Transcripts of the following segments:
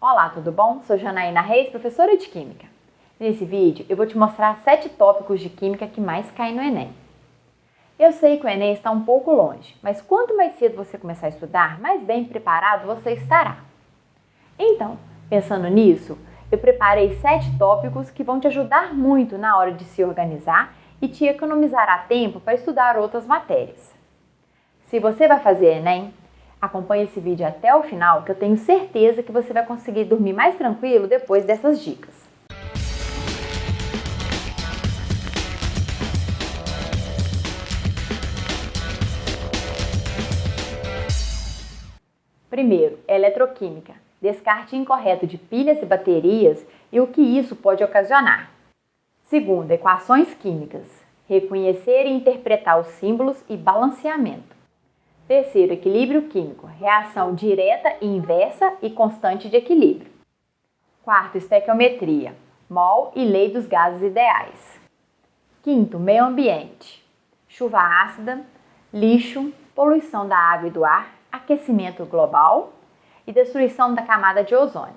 Olá, tudo bom? Sou Janaína Reis, professora de Química. Nesse vídeo eu vou te mostrar sete tópicos de Química que mais caem no Enem. Eu sei que o Enem está um pouco longe, mas quanto mais cedo você começar a estudar, mais bem preparado você estará. Então, pensando nisso, eu preparei sete tópicos que vão te ajudar muito na hora de se organizar e te economizará tempo para estudar outras matérias. Se você vai fazer Enem, acompanhe esse vídeo até o final que eu tenho certeza que você vai conseguir dormir mais tranquilo depois dessas dicas. Primeiro, eletroquímica. Descarte incorreto de pilhas e baterias e o que isso pode ocasionar. Segundo, equações químicas. Reconhecer e interpretar os símbolos e balanceamento. Terceiro, equilíbrio químico, reação direta e inversa e constante de equilíbrio. Quarto, estequiometria, mol e lei dos gases ideais. Quinto, meio ambiente, chuva ácida, lixo, poluição da água e do ar, aquecimento global e destruição da camada de ozônio.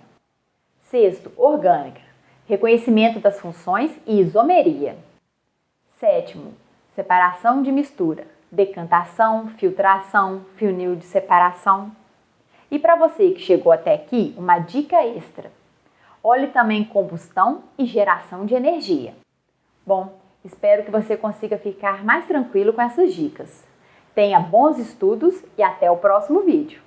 Sexto, orgânica, reconhecimento das funções e isomeria. Sétimo, separação de mistura, decantação, filtração, funil de separação. E para você que chegou até aqui, uma dica extra. Olhe também combustão e geração de energia. Bom, espero que você consiga ficar mais tranquilo com essas dicas. Tenha bons estudos e até o próximo vídeo.